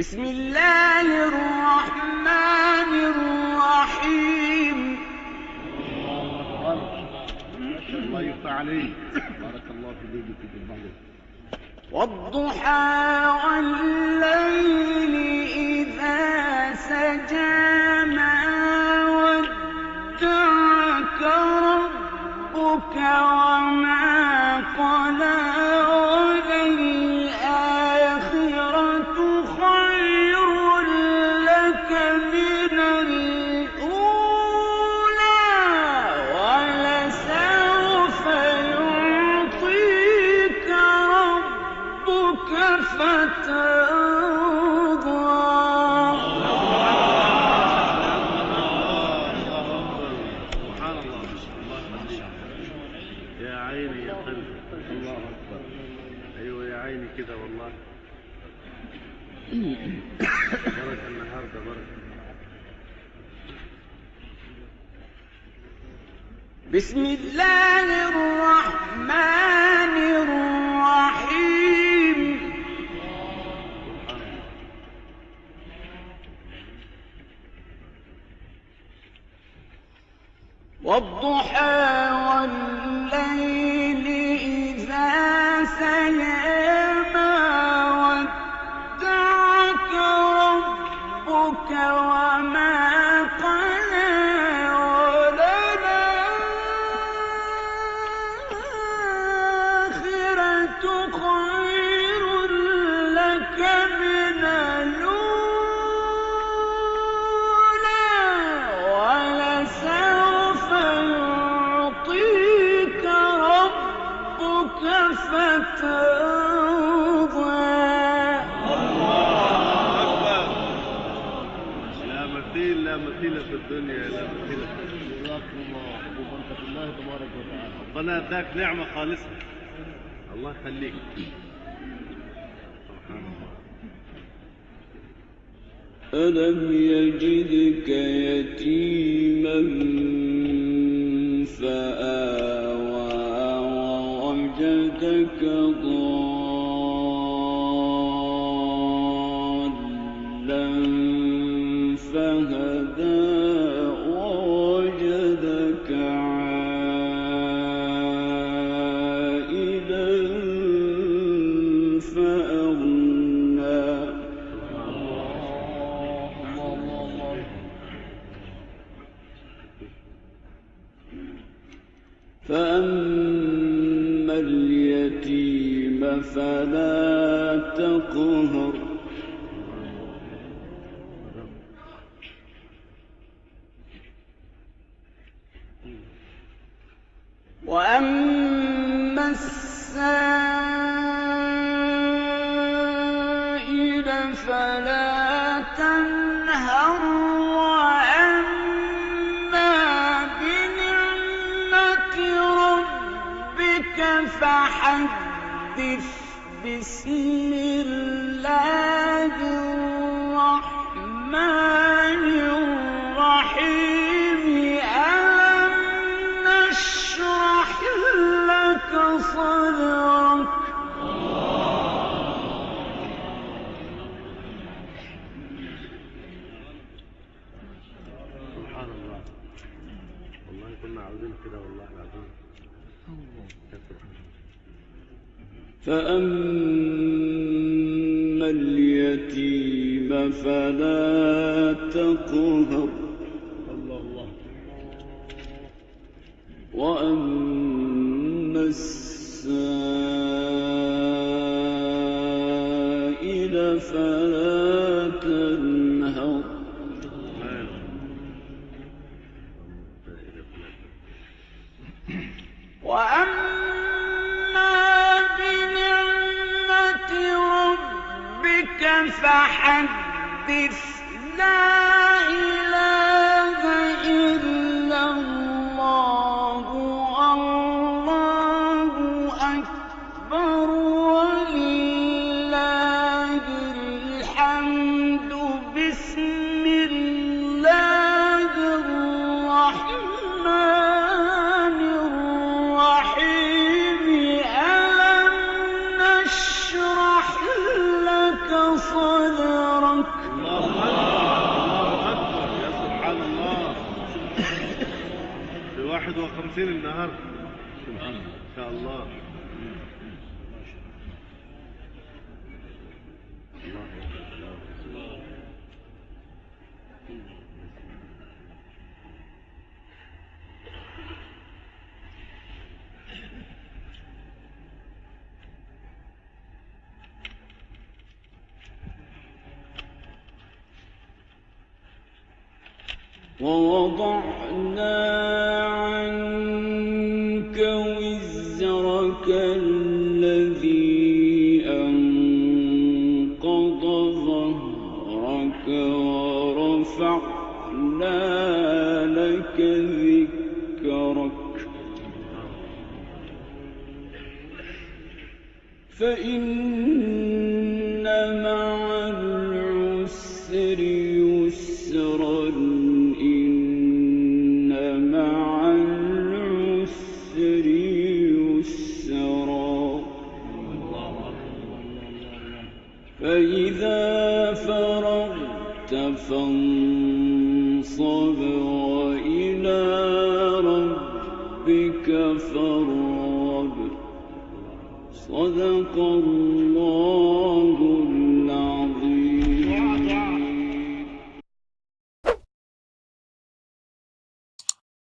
بسم الله الرحمن الرحيم. الله بارك الله في والضحى والليل إذا سجى ما ودعك ربك وما قلى كده والله. بركه النهارده بركه بسم الله الرحمن الرحيم. والضحى والليل إذا سجى. ربك فترضى لا مثيل لا مثيل في الدنيا لا مثيل جزاكم الله الله تبارك وتعالى ربنا اداك نعمه خالصه الله يخليك الله ألم يجدك يتيما ووجدك ضالا فهدى ووجدك عائلا فأغنى. فأما فلا تقهر. وأما السائل فلا تنهر. وأما بنعمة ربك فأما اليتيم فلا تقهر وأما السائل فلا تنهر. وأما فحدث 51 النهار سبحان الله. إن شاء الله. ووضعنا فإن مع العسر يسرا إن مع العسر يسرا. فإذا فرغت فانصب وإلى ربك فارغب. صدق الله